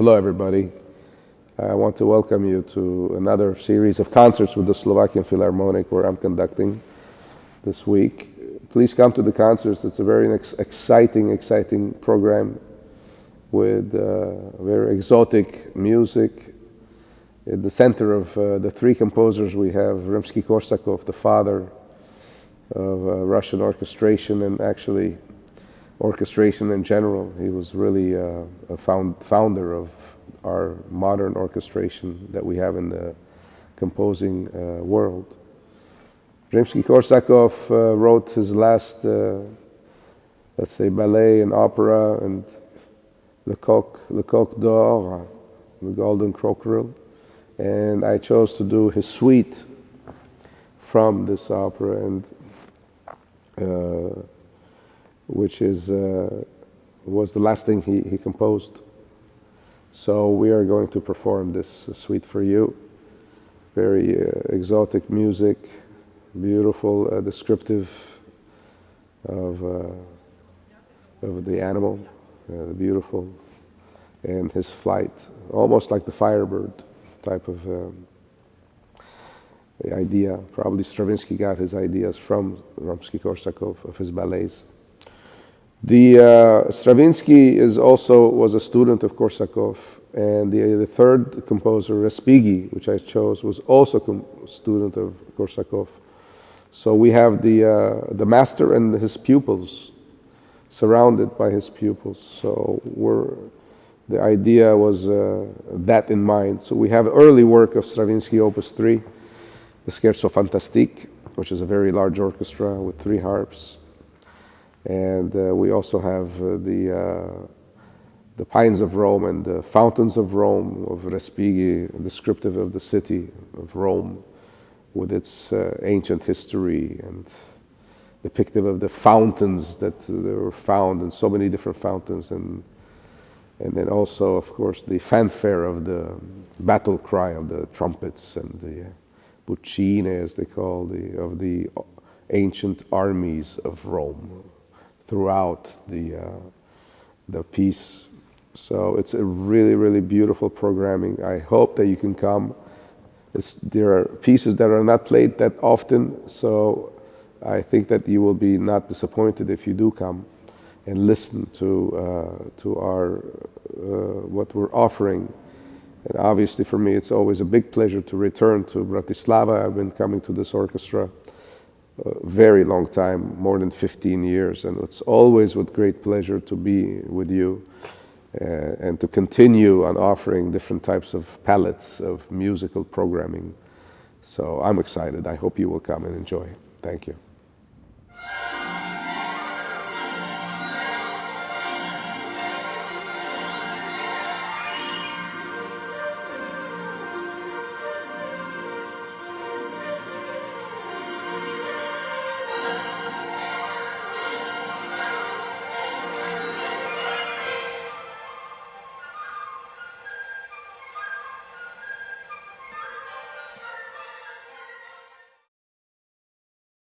Hello, everybody. I want to welcome you to another series of concerts with the Slovakian Philharmonic where I'm conducting this week. Please come to the concerts. It's a very ex exciting, exciting program with uh, very exotic music. In the center of uh, the three composers, we have Rimsky-Korsakov, the father of uh, Russian orchestration and actually orchestration in general. He was really uh, a found, founder of our modern orchestration that we have in the composing uh, world. Rimsky-Korsakov uh, wrote his last, uh, let's say, ballet and opera and Le Coq, Le Coq d'Or, the Golden Cockerel, and I chose to do his suite from this opera and uh, which is, uh, was the last thing he, he composed. So we are going to perform this suite for you. Very uh, exotic music, beautiful, uh, descriptive of, uh, of the animal, uh, the beautiful, and his flight, almost like the firebird type of um, idea. Probably Stravinsky got his ideas from Rimsky-Korsakov of his ballets. The uh, Stravinsky is also was a student of Korsakov, and the, the third composer, Respighi, which I chose, was also a student of Korsakov. So we have the uh, the master and his pupils, surrounded by his pupils. So we're the idea was uh, that in mind. So we have early work of Stravinsky, Opus 3, the Scherzo Fantastique, which is a very large orchestra with three harps. And uh, we also have uh, the, uh, the Pines of Rome and the Fountains of Rome of Respighi, descriptive of the city of Rome with its ancient history and depictive of the fountains that were found and so many different fountains. And and then also of course the fanfare of the battle cry of the trumpets and the buccine as they call the of the ancient armies of Rome throughout the, uh, the piece. So it's a really, really beautiful programming. I hope that you can come. It's, there are pieces that are not played that often, so I think that you will be not disappointed if you do come and listen to, uh, to our, uh, what we're offering. And obviously for me, it's always a big pleasure to return to Bratislava. I've been coming to this orchestra very long time, more than 15 years, and it's always with great pleasure to be with you uh, and to continue on offering different types of palettes of musical programming. So I'm excited. I hope you will come and enjoy. Thank you.